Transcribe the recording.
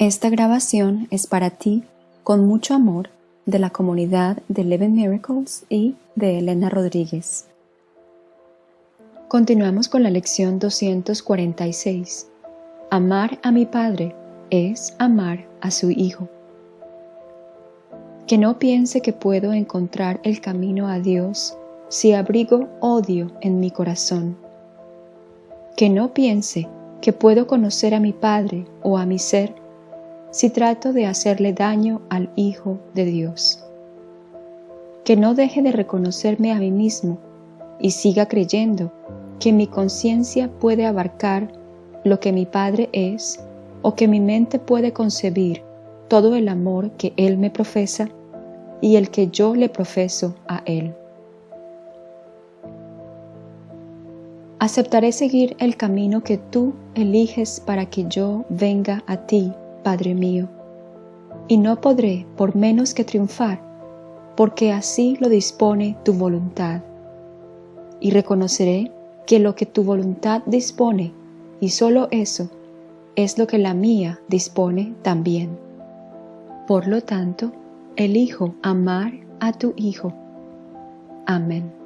Esta grabación es para ti, con mucho amor, de la comunidad de Eleven Miracles y de Elena Rodríguez. Continuamos con la lección 246. Amar a mi Padre es amar a su Hijo. Que no piense que puedo encontrar el camino a Dios si abrigo odio en mi corazón. Que no piense que puedo conocer a mi Padre o a mi ser si trato de hacerle daño al Hijo de Dios. Que no deje de reconocerme a mí mismo y siga creyendo que mi conciencia puede abarcar lo que mi Padre es o que mi mente puede concebir todo el amor que Él me profesa y el que yo le profeso a Él. Aceptaré seguir el camino que tú eliges para que yo venga a ti, Padre mío, y no podré por menos que triunfar, porque así lo dispone tu voluntad. Y reconoceré que lo que tu voluntad dispone, y solo eso, es lo que la mía dispone también. Por lo tanto, elijo amar a tu Hijo. Amén.